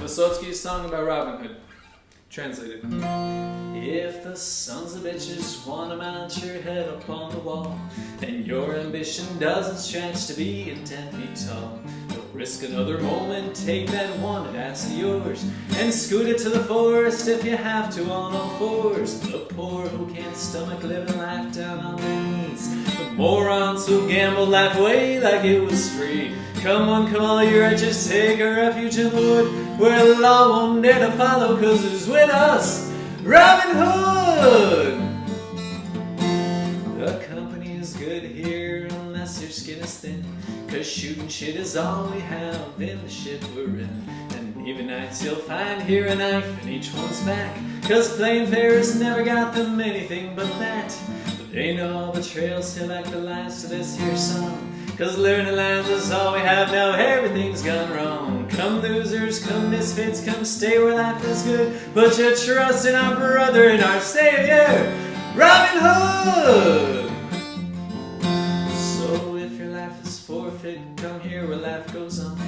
Vysotsky's song about Robin Hood. Translated. If the sons of bitches wanna mount your head up on the wall, and your ambition doesn't stretch to be ten feet tall, risk another moment, take that wanted ass of yours, and scoot it to the forest if you have to on all fours. The poor who can't stomach living life down on their knees, the morons who gamble life away like it was free. Come on, come on, you wretches, take a refuge in the wood, where the law won't dare to follow, cause it's with us, Robin Hood! The company is good here unless your skin is thin, cause shooting shit is all we have in the ship we're in. And even nights you'll find here a knife in each one's back, cause plain fares never got them anything but that. But they know all the trails till like the last of this here song. Cause learning lines is all we have now, everything's gone wrong. Come losers, come misfits, come stay where life is good. Put your trust in our brother and our savior, Robin Hood! Is forfeit, come here where life goes on.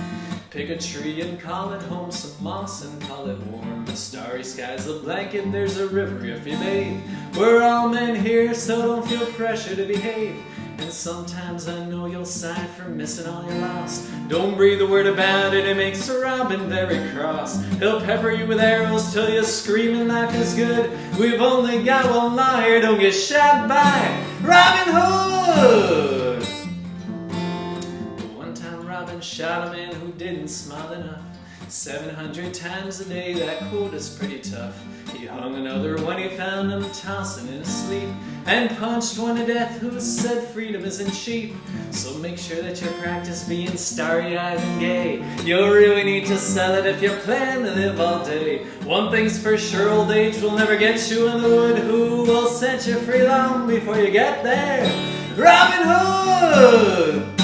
Pick a tree and call it home, some moss and call it warm. The starry sky's a blanket, there's a river if you bathe. We're all men here, so don't feel pressure to behave. And sometimes I know you'll sigh for missing all you lost. Don't breathe a word about it, it makes Robin very cross. He'll pepper you with arrows till you scream and life is good. We've only got one liar, don't get shot by Robin Hood! Shot a man who didn't smile enough. 700 times a day, that quota's pretty tough. He hung another when he found him tossing in his sleep, and punched one to death who said freedom isn't cheap. So make sure that you practice being starry-eyed and gay. You'll really need to sell it if you plan to live all day. One thing's for sure, old age will never get you in the wood. Who will set you free long before you get there? Robin Hood!